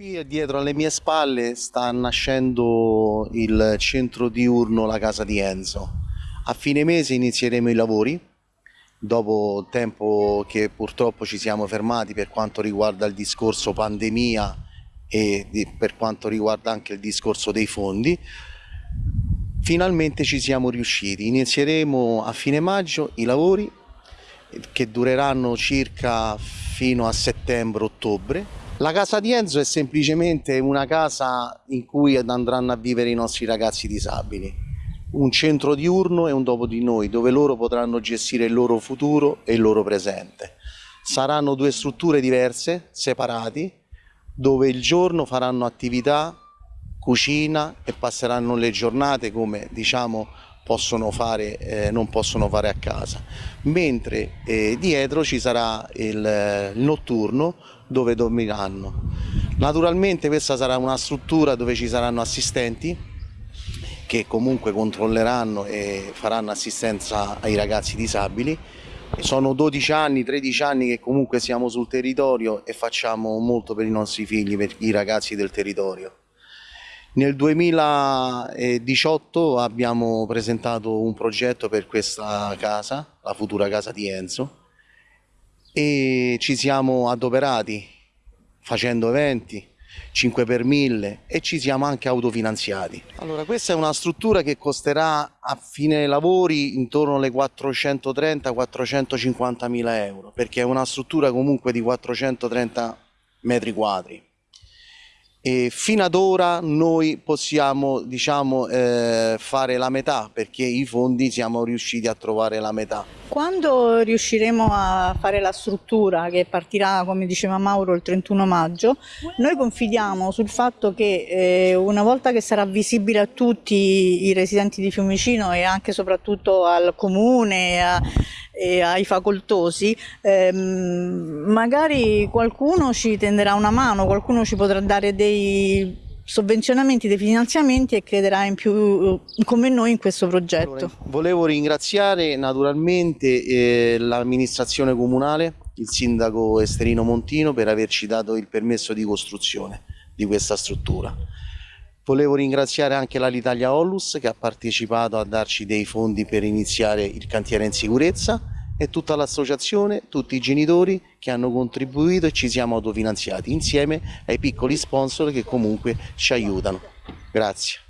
Qui dietro alle mie spalle sta nascendo il centro diurno La Casa di Enzo. A fine mese inizieremo i lavori, dopo tempo che purtroppo ci siamo fermati per quanto riguarda il discorso pandemia e per quanto riguarda anche il discorso dei fondi. Finalmente ci siamo riusciti, inizieremo a fine maggio i lavori che dureranno circa fino a settembre-ottobre la casa di Enzo è semplicemente una casa in cui andranno a vivere i nostri ragazzi disabili, un centro diurno e un dopo di noi, dove loro potranno gestire il loro futuro e il loro presente. Saranno due strutture diverse, separati, dove il giorno faranno attività, cucina e passeranno le giornate come diciamo possono fare, eh, non possono fare a casa, mentre eh, dietro ci sarà il, eh, il notturno dove dormiranno. Naturalmente questa sarà una struttura dove ci saranno assistenti che comunque controlleranno e faranno assistenza ai ragazzi disabili. Sono 12 anni, 13 anni che comunque siamo sul territorio e facciamo molto per i nostri figli, per i ragazzi del territorio. Nel 2018 abbiamo presentato un progetto per questa casa, la futura casa di Enzo, e ci siamo adoperati facendo eventi, 5 per 1000 e ci siamo anche autofinanziati. Allora questa è una struttura che costerà a fine lavori intorno alle 430-450 mila euro perché è una struttura comunque di 430 metri quadri e fino ad ora noi possiamo diciamo, eh, fare la metà perché i fondi siamo riusciti a trovare la metà. Quando riusciremo a fare la struttura che partirà come diceva Mauro il 31 maggio noi confidiamo sul fatto che eh, una volta che sarà visibile a tutti i residenti di Fiumicino e anche soprattutto al comune a, e ai facoltosi, ehm, magari qualcuno ci tenderà una mano, qualcuno ci potrà dare dei sovvenzionamenti, dei finanziamenti e crederà in più come noi in questo progetto. Allora, volevo ringraziare naturalmente eh, l'amministrazione comunale, il sindaco Esterino Montino per averci dato il permesso di costruzione di questa struttura. Volevo ringraziare anche l'Alitalia Ollus che ha partecipato a darci dei fondi per iniziare il cantiere in sicurezza e tutta l'associazione, tutti i genitori che hanno contribuito e ci siamo autofinanziati insieme ai piccoli sponsor che comunque ci aiutano. Grazie.